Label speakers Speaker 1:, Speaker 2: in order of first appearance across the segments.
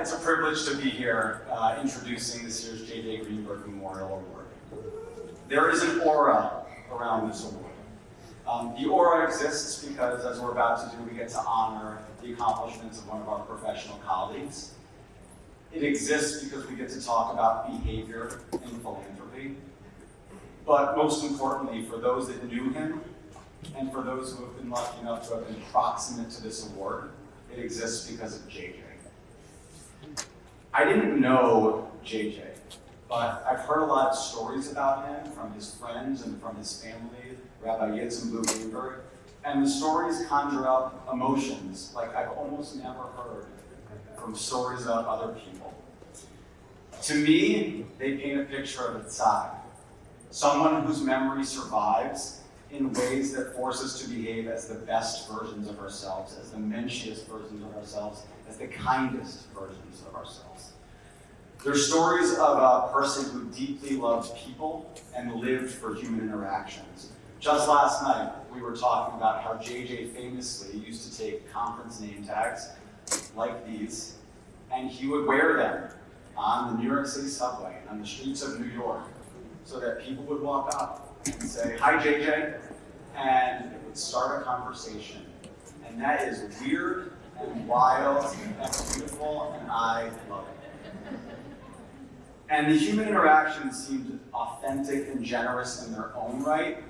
Speaker 1: it's a privilege to be here uh, introducing this year's J.J. Greenberg Memorial Award. There is an aura around this award. Um, the aura exists because, as we're about to do, we get to honor the accomplishments of one of our professional colleagues. It exists because we get to talk about behavior and philanthropy. But most importantly, for those that knew him, and for those who have been lucky enough to have been proximate to this award, it exists because of JJ. I didn't know JJ, but I've heard a lot of stories about him from his friends and from his family, Rabbi Yitzhak Blu and the stories conjure up emotions like I've almost never heard from stories of other people. To me, they paint a picture of a tzad, someone whose memory survives in ways that force us to behave as the best versions of ourselves, as the menschiest versions of ourselves, as the kindest versions of ourselves. They're stories of a person who deeply loved people and lived for human interactions. Just last night, we were talking about how JJ famously used to take conference name tags like these, and he would wear them on the New York City subway and on the streets of New York so that people would walk up say, hi JJ, and it would start a conversation. And that is weird and wild and beautiful, and I love it. And the human interactions seemed authentic and generous in their own right,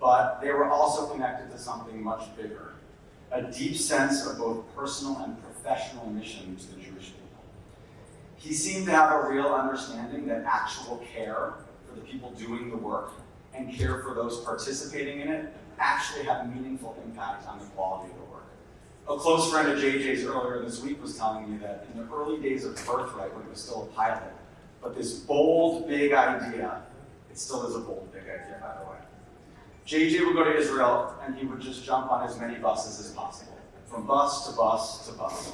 Speaker 1: but they were also connected to something much bigger, a deep sense of both personal and professional mission to the Jewish people. He seemed to have a real understanding that actual care for the people doing the work and care for those participating in it actually have meaningful impact on the quality of the work. A close friend of JJ's earlier this week was telling me that in the early days of Birthright, when it was still a pilot, but this bold, big idea, it still is a bold, big idea, by the way. JJ would go to Israel and he would just jump on as many buses as possible, from bus to bus to bus.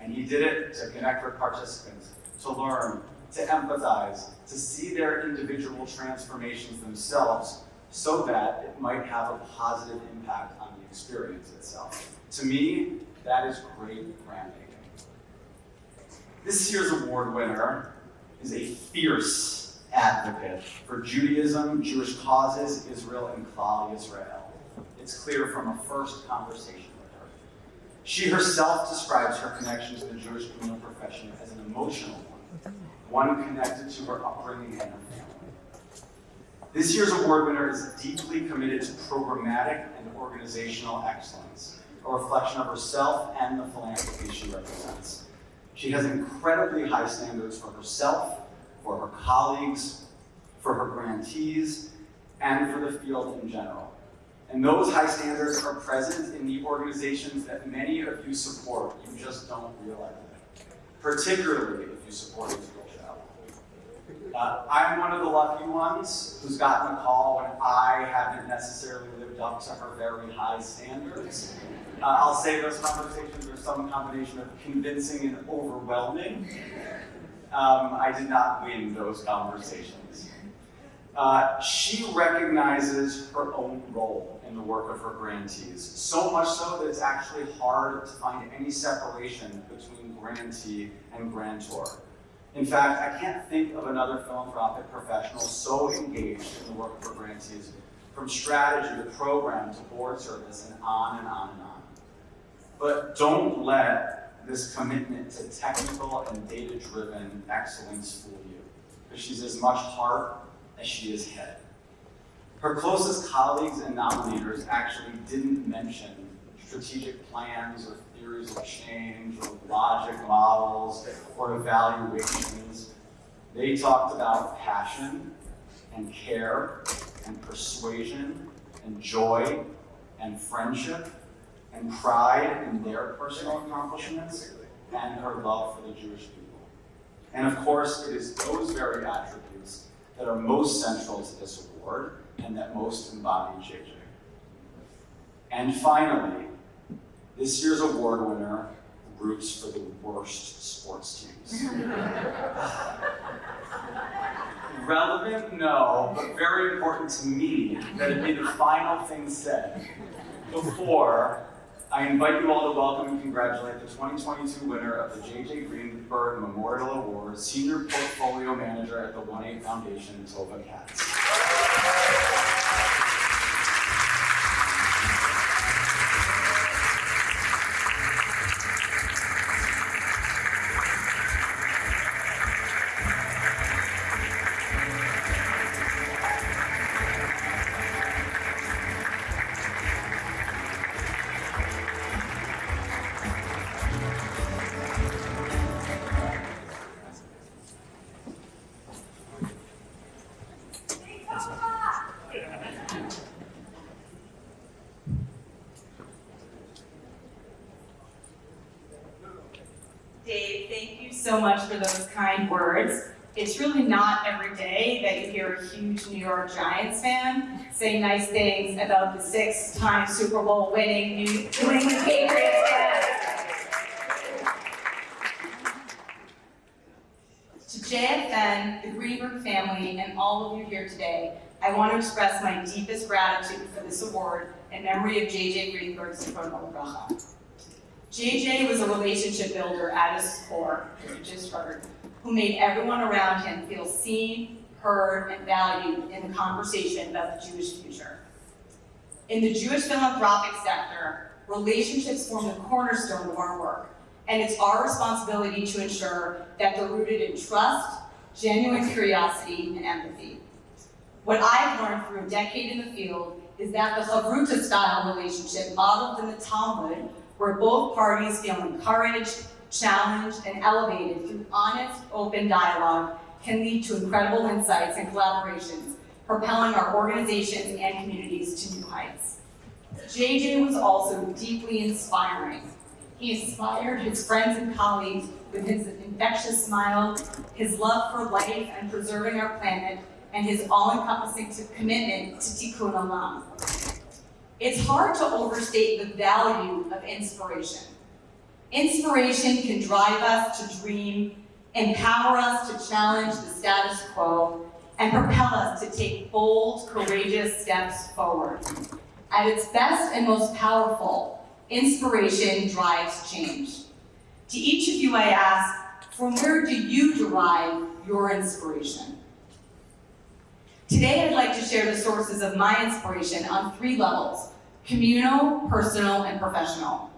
Speaker 1: And he did it to connect with participants, to learn, to empathize, to see their individual transformations themselves so that it might have a positive impact on the experience itself. To me, that is great grantmaking. This year's award winner is a fierce advocate for Judaism, Jewish causes, Israel, and Klal Israel. It's clear from a first conversation with her. She herself describes her connection to the Jewish criminal profession as an emotional one, connected to her upbringing and her family. This year's award winner is deeply committed to programmatic and organizational excellence, a reflection of herself and the philanthropy she represents. She has incredibly high standards for herself, for her colleagues, for her grantees, and for the field in general. And those high standards are present in the organizations that many of you support. You just don't realize it. Particularly if you support Israel. Uh, I'm one of the lucky ones who's gotten a call when I haven't necessarily lived up to her very high standards. Uh, I'll say those conversations are some combination of convincing and overwhelming. Um, I did not win those conversations. Uh, she recognizes her own role in the work of her grantees, so much so that it's actually hard to find any separation between grantee and grantor. In fact, I can't think of another philanthropic professional so engaged in the work her grantees, from strategy to program to board service and on and on and on. But don't let this commitment to technical and data-driven excellence fool you, because she's as much heart as she is head. Her closest colleagues and nominators actually didn't mention strategic plans or theories of change or logic models or evaluations. They talked about passion and care and persuasion and joy and friendship and pride in their personal accomplishments and her love for the Jewish people. And of course, it is those very attributes that are most central to this award and that most embody JJ. And finally, this year's award winner roots for the worst sports teams. Relevant? No, but very important to me that it be the final thing said before I invite you all to welcome and congratulate the 2022 winner of the J.J. Greenberg Memorial Award, Senior Portfolio Manager at the 1-8 Foundation, Tova Katz.
Speaker 2: So much for those kind words. It's really not every day that you hear a huge New York Giants fan say nice things about the six-time Super Bowl winning New England Patriots fan. To JFN, the Greenberg family, and all of you here today, I want to express my deepest gratitude for this award in memory of JJ Greenberg Zichrono Livracha. JJ was a relationship builder at his core, as you just heard, who made everyone around him feel seen, heard, and valued in the conversation about the Jewish future. In the Jewish philanthropic sector, relationships form the cornerstone of our work, and it's our responsibility to ensure that they're rooted in trust, genuine curiosity, and empathy. What I've learned through a decade in the field is that the Chavruta style relationship modeled in the Talmud where both parties feel encouraged, challenged, and elevated through honest, open dialogue can lead to incredible insights and collaborations, propelling our organizations and communities to new heights. JJ was also deeply inspiring. He inspired his friends and colleagues with his infectious smile, his love for life and preserving our planet, and his all-encompassing commitment to tikkun olam. It's hard to overstate the value of inspiration. Inspiration can drive us to dream, empower us to challenge the status quo, and propel us to take bold, courageous steps forward. At its best and most powerful, inspiration drives change. To each of you I ask, from where do you derive your inspiration? Today I'd like to share the sources of my inspiration on three levels, communal, personal, and professional.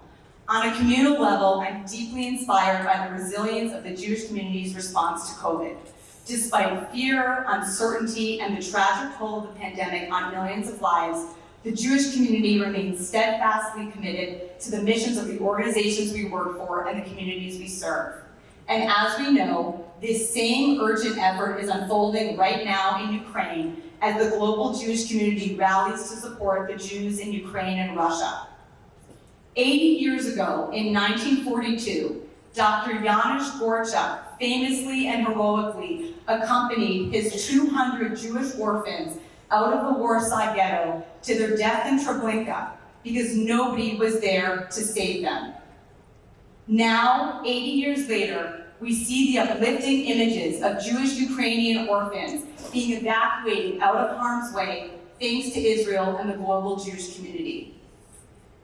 Speaker 2: On a communal level, I'm deeply inspired by the resilience of the Jewish community's response to COVID. Despite fear, uncertainty, and the tragic toll of the pandemic on millions of lives, the Jewish community remains steadfastly committed to the missions of the organizations we work for and the communities we serve. And as we know, this same urgent effort is unfolding right now in Ukraine as the global Jewish community rallies to support the Jews in Ukraine and Russia. 80 years ago, in 1942, Dr. Janusz Korczak famously and heroically accompanied his 200 Jewish orphans out of the Warsaw Ghetto to their death in Treblinka because nobody was there to save them. Now, 80 years later, we see the uplifting images of Jewish Ukrainian orphans being evacuated out of harm's way thanks to Israel and the global Jewish community.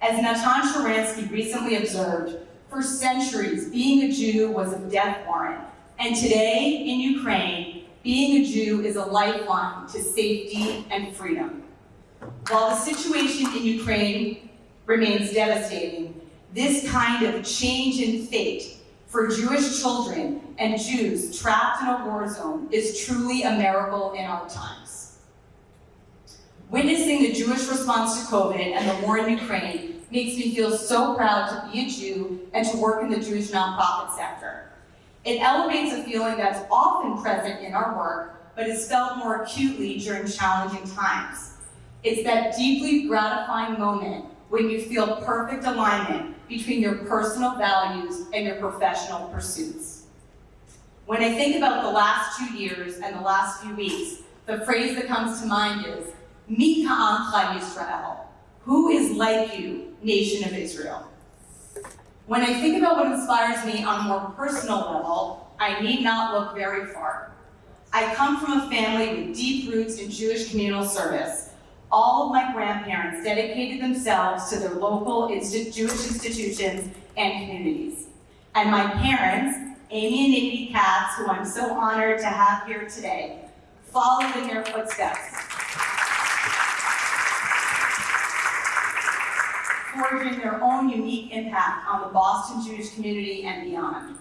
Speaker 2: As Natan Sharansky recently observed, for centuries, being a Jew was a death warrant, and today, in Ukraine, being a Jew is a lifeline to safety and freedom. While the situation in Ukraine remains devastating, this kind of change in fate for Jewish children and Jews trapped in a war zone is truly a miracle in our times. Witnessing the Jewish response to COVID and the war in Ukraine makes me feel so proud to be a Jew and to work in the Jewish nonprofit sector. It elevates a feeling that's often present in our work, but is felt more acutely during challenging times. It's that deeply gratifying moment when you feel perfect alignment between your personal values and your professional pursuits. When I think about the last two years and the last few weeks, the phrase that comes to mind is, Mi ka'amcha Yisrael, who is like you, nation of Israel? When I think about what inspires me on a more personal level, I need not look very far. I come from a family with deep roots in Jewish communal service, all of my grandparents dedicated themselves to their local Jewish institutions and communities. And my parents, Amy and Nikki Katz, who I'm so honored to have here today, followed in their footsteps. Forging their own unique impact on the Boston Jewish community and beyond.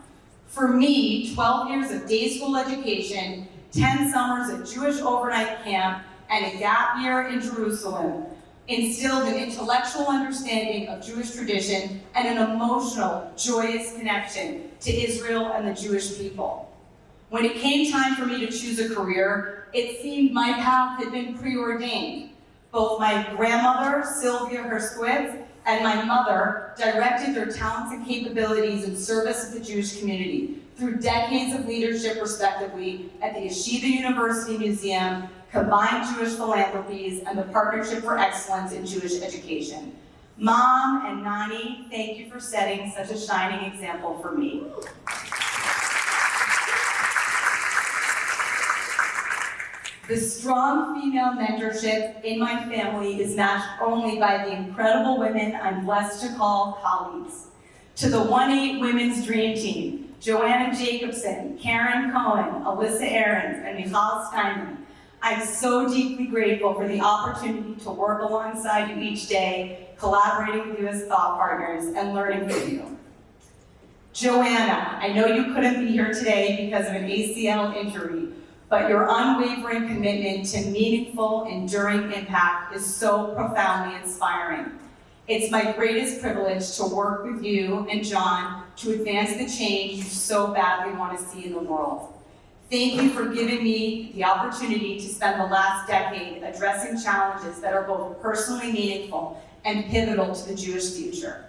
Speaker 2: For me, 12 years of day school education, 10 summers at Jewish overnight camp, and a gap year in Jerusalem instilled an intellectual understanding of Jewish tradition and an emotional, joyous connection to Israel and the Jewish people. When it came time for me to choose a career, it seemed my path had been preordained. Both my grandmother, Sylvia Herskowitz, and my mother directed their talents and capabilities in service of the Jewish community through decades of leadership, respectively, at the Yeshiva University Museum, Combined Jewish Philanthropies, and the Partnership for Excellence in Jewish Education. Mom and Nani, thank you for setting such a shining example for me. The strong female mentorship in my family is matched only by the incredible women I'm blessed to call colleagues. To the 1-8 Women's Dream Team, Joanna Jacobson, Karen Cohen, Alyssa Ahrens, and Michal Steinman, I'm so deeply grateful for the opportunity to work alongside you each day, collaborating with you as thought partners and learning from you. Joanna, I know you couldn't be here today because of an ACL injury, but your unwavering commitment to meaningful, enduring impact is so profoundly inspiring. It's my greatest privilege to work with you and John to advance the change you so badly want to see in the world. Thank you for giving me the opportunity to spend the last decade addressing challenges that are both personally meaningful and pivotal to the Jewish future.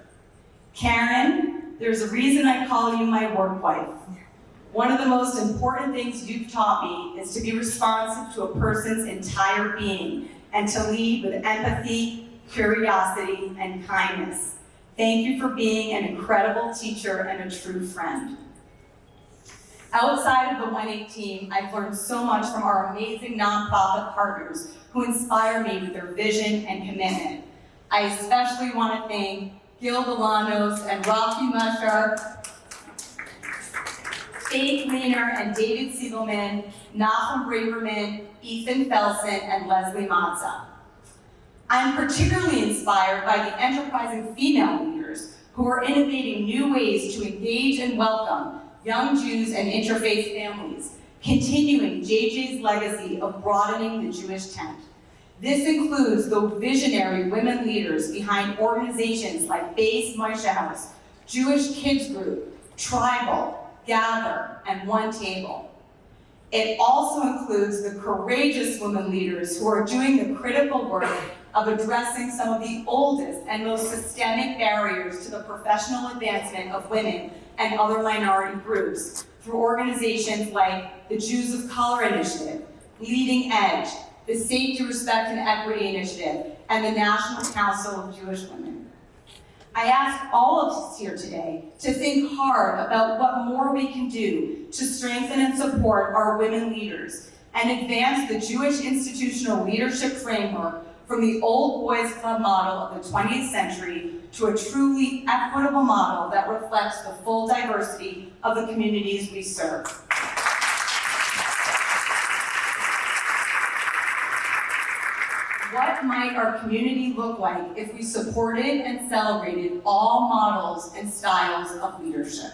Speaker 2: Karen, there's a reason I call you my work wife. One of the most important things you've taught me is to be responsive to a person's entire being and to lead with empathy, curiosity, and kindness. Thank you for being an incredible teacher and a true friend. Outside of the 1-8 team, I've learned so much from our amazing nonprofit partners who inspire me with their vision and commitment. I especially want to thank Gil Delanos and Rocky Mashar Faith Leaner and David Siegelman, Nahum Braverman, Ethan Felsen, and Leslie Matza. I'm particularly inspired by the enterprising female leaders who are innovating new ways to engage and welcome young Jews and interfaith families, continuing JJ's legacy of broadening the Jewish tent. This includes the visionary women leaders behind organizations like Base Moishe House, Jewish Kids Group, Tribal, Gather, and One Table. It also includes the courageous women leaders who are doing the critical work of addressing some of the oldest and most systemic barriers to the professional advancement of women and other minority groups through organizations like the Jews of Color Initiative, Leading Edge, the Safety, Respect, and Equity Initiative, and the National Council of Jewish Women. I ask all of us here today to think hard about what more we can do to strengthen and support our women leaders and advance the Jewish institutional leadership framework from the old boys club model of the 20th century to a truly equitable model that reflects the full diversity of the communities we serve. What might our community look like if we supported and celebrated all models and styles of leadership?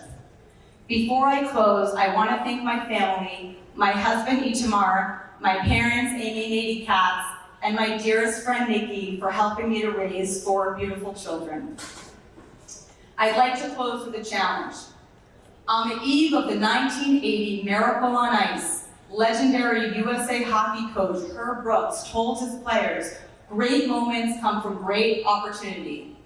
Speaker 2: Before I close, I want to thank my family, my husband Itamar, my parents Amy and Nady Katz, and my dearest friend Nikki for helping me to raise four beautiful children. I'd like to close with a challenge. On the eve of the 1980 Miracle on Ice, legendary USA hockey coach Herb Brooks told his players, great moments come from great opportunity.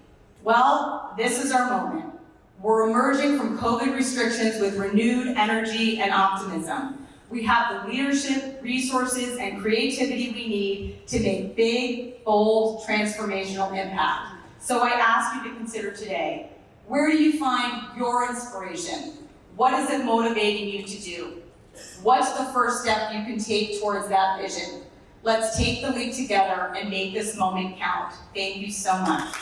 Speaker 2: Well, this is our moment. We're emerging from COVID restrictions with renewed energy and optimism. We have the leadership, resources, and creativity we need to make big, bold, transformational impact. So I ask you to consider today, where do you find your inspiration? What is it motivating you to do? What's the first step you can take towards that vision? Let's take the leap together and make this moment count. Thank you so much.